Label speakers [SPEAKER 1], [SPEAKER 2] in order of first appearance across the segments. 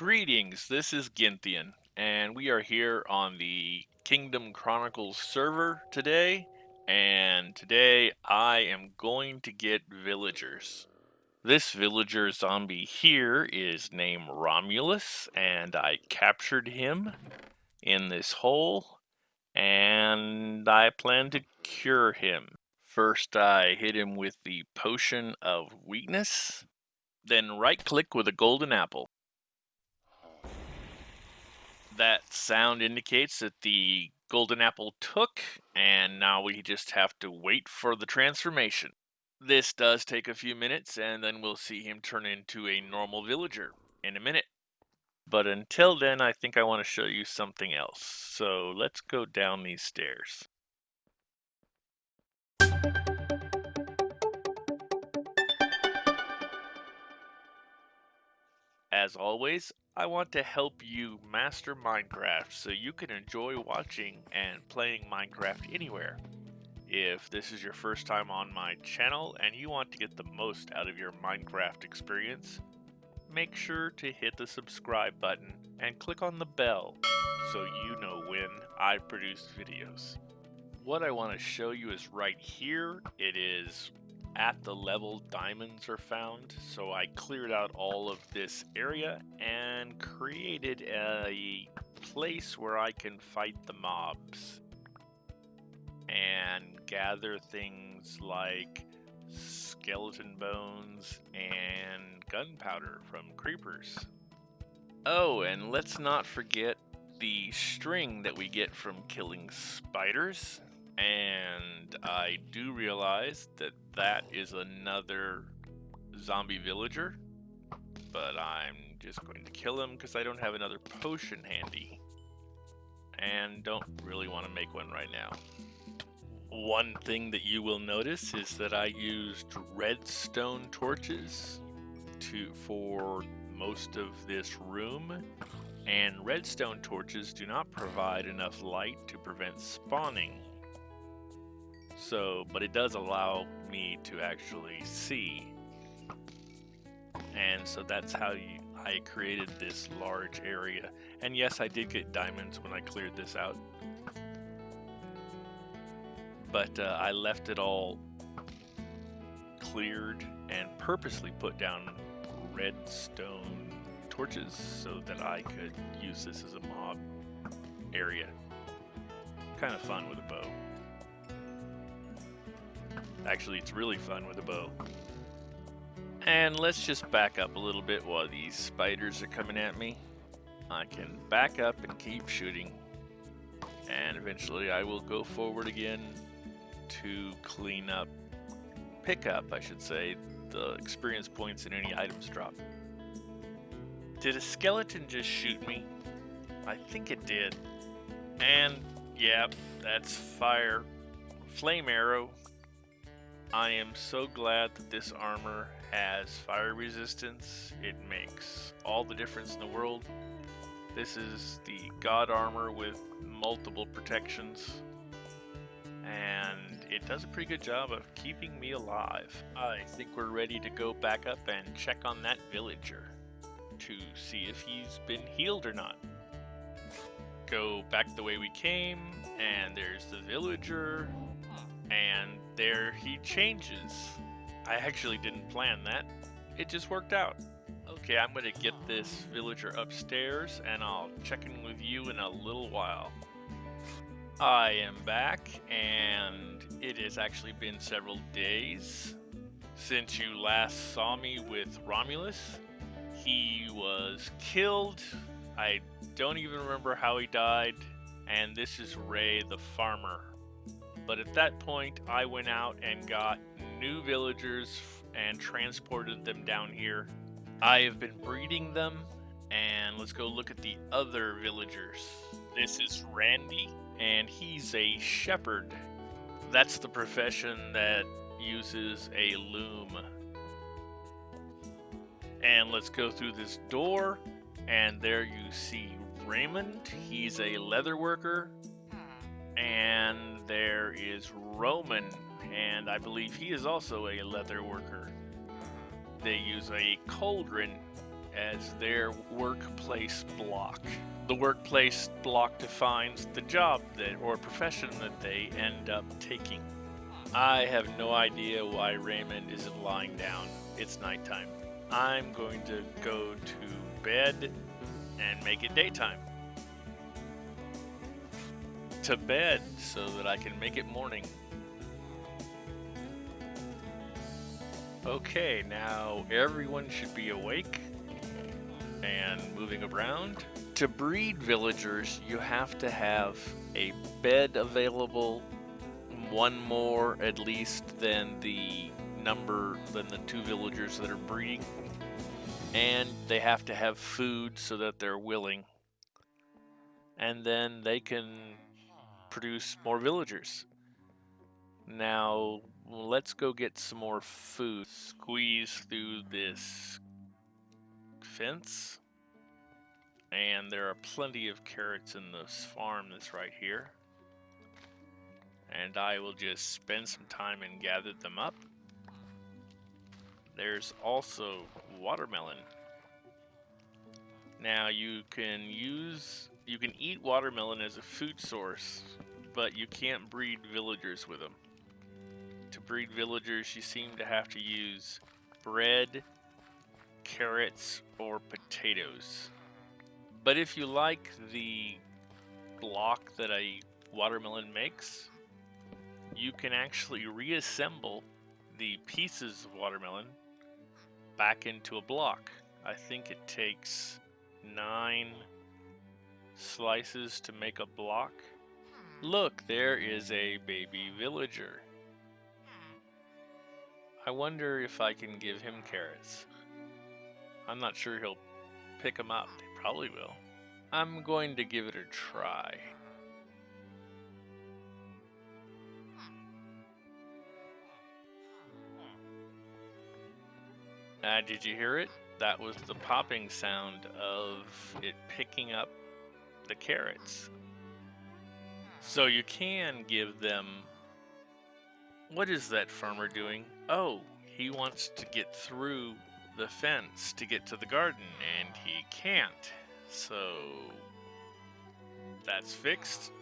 [SPEAKER 1] Greetings, this is Ginthian, and we are here on the Kingdom Chronicles server today, and today I am going to get villagers. This villager zombie here is named Romulus, and I captured him in this hole, and I plan to cure him. First, I hit him with the Potion of Weakness, then right click with a golden apple. That sound indicates that the golden apple took, and now we just have to wait for the transformation. This does take a few minutes, and then we'll see him turn into a normal villager in a minute. But until then, I think I want to show you something else. So let's go down these stairs. As always, I want to help you master Minecraft so you can enjoy watching and playing Minecraft anywhere. If this is your first time on my channel and you want to get the most out of your Minecraft experience, make sure to hit the subscribe button and click on the bell so you know when I produce videos. What I want to show you is right here. It is at the level diamonds are found. So I cleared out all of this area and created a place where I can fight the mobs and gather things like skeleton bones and gunpowder from creepers. Oh, and let's not forget the string that we get from killing spiders. And I do realize that that is another zombie villager. But I'm just going to kill him because I don't have another potion handy. And don't really want to make one right now. One thing that you will notice is that I used redstone torches to for most of this room and redstone torches do not provide enough light to prevent spawning so, but it does allow me to actually see. And so that's how you, I created this large area. And yes, I did get diamonds when I cleared this out. But uh, I left it all cleared and purposely put down redstone torches so that I could use this as a mob area. Kind of fun with a bow. Actually, it's really fun with a bow. And let's just back up a little bit while these spiders are coming at me. I can back up and keep shooting. And eventually I will go forward again to clean up, pick up, I should say, the experience points and any items drop. Did a skeleton just shoot me? I think it did. And, yeah, that's fire. Flame arrow I am so glad that this armor has fire resistance. It makes all the difference in the world. This is the God armor with multiple protections. And it does a pretty good job of keeping me alive. I think we're ready to go back up and check on that villager to see if he's been healed or not. Go back the way we came, and there's the villager, hmm. and there he changes. I actually didn't plan that. It just worked out. Okay, I'm gonna get this villager upstairs and I'll check in with you in a little while. I am back and it has actually been several days since you last saw me with Romulus. He was killed. I don't even remember how he died. And this is Ray the farmer. But at that point, I went out and got new villagers and transported them down here. I have been breeding them, and let's go look at the other villagers. This is Randy, and he's a shepherd. That's the profession that uses a loom. And let's go through this door, and there you see Raymond. He's a leather worker hmm. and there is Roman, and I believe he is also a leather worker. They use a cauldron as their workplace block. The workplace block defines the job that or profession that they end up taking. I have no idea why Raymond isn't lying down. It's nighttime. I'm going to go to bed and make it daytime. To bed so that I can make it morning. Okay, now everyone should be awake and moving around. To breed villagers, you have to have a bed available, one more at least than the number than the two villagers that are breeding. And they have to have food so that they're willing. And then they can produce more villagers. Now, let's go get some more food. Squeeze through this fence. And there are plenty of carrots in this farm that's right here. And I will just spend some time and gather them up. There's also watermelon. Now you can use, you can eat watermelon as a food source, but you can't breed villagers with them. To breed villagers, you seem to have to use bread, carrots, or potatoes. But if you like the block that a watermelon makes, you can actually reassemble the pieces of watermelon back into a block. I think it takes nine slices to make a block. Look, there is a baby villager. I wonder if I can give him carrots. I'm not sure he'll pick them up. He probably will. I'm going to give it a try. Uh, did you hear it? That was the popping sound of it picking up the carrots. So you can give them... What is that farmer doing? Oh, he wants to get through the fence to get to the garden, and he can't. So... That's fixed.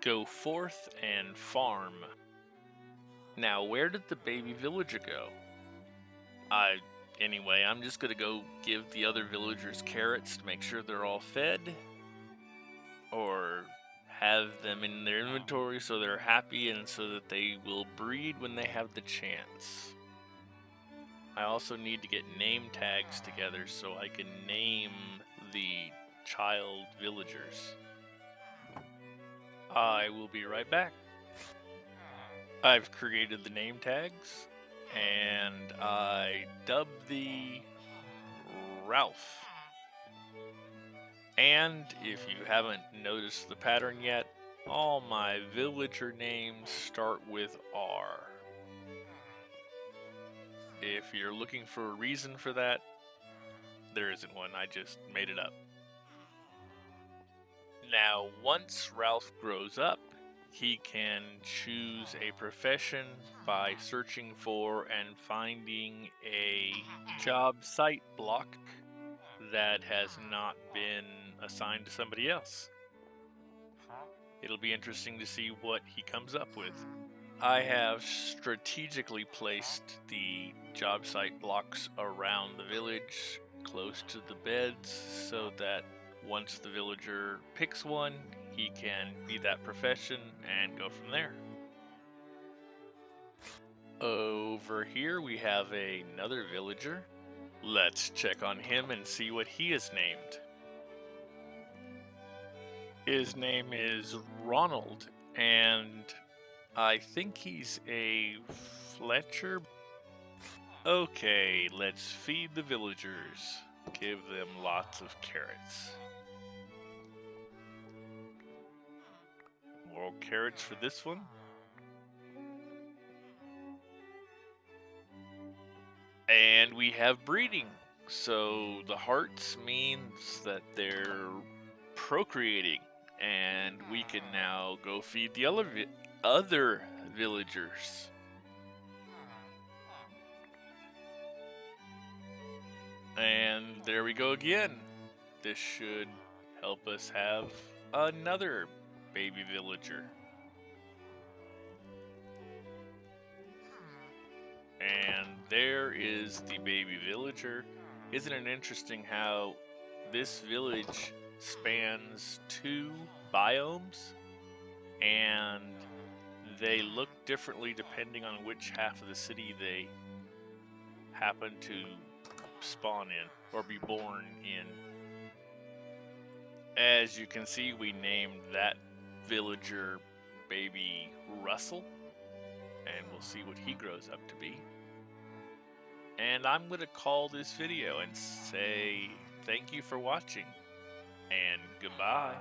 [SPEAKER 1] Go forth and farm. Now, where did the baby villager go? I anyway, I'm just gonna go give the other villagers carrots to make sure they're all fed. Or have them in their inventory so they're happy and so that they will breed when they have the chance. I also need to get name tags together so I can name the child villagers. I will be right back. I've created the name tags and I dub the Ralph. And if you haven't noticed the pattern yet, all my villager names start with R. If you're looking for a reason for that, there isn't one, I just made it up. Now, once Ralph grows up, he can choose a profession by searching for and finding a job site block that has not been assigned to somebody else. It'll be interesting to see what he comes up with. I have strategically placed the job site blocks around the village, close to the beds, so that once the villager picks one, he can be that profession and go from there. Over here we have another villager. Let's check on him and see what he is named. His name is Ronald, and I think he's a Fletcher. Okay, let's feed the villagers. Give them lots of carrots. Carrots for this one. And we have breeding. So the hearts means that they're procreating. And we can now go feed the other, vi other villagers. And there we go again. This should help us have another baby villager. And there is the baby villager. Isn't it interesting how this village spans two biomes and they look differently depending on which half of the city they happen to spawn in or be born in. As you can see, we named that villager baby Russell, and we'll see what he grows up to be. And I'm going to call this video and say thank you for watching, and goodbye.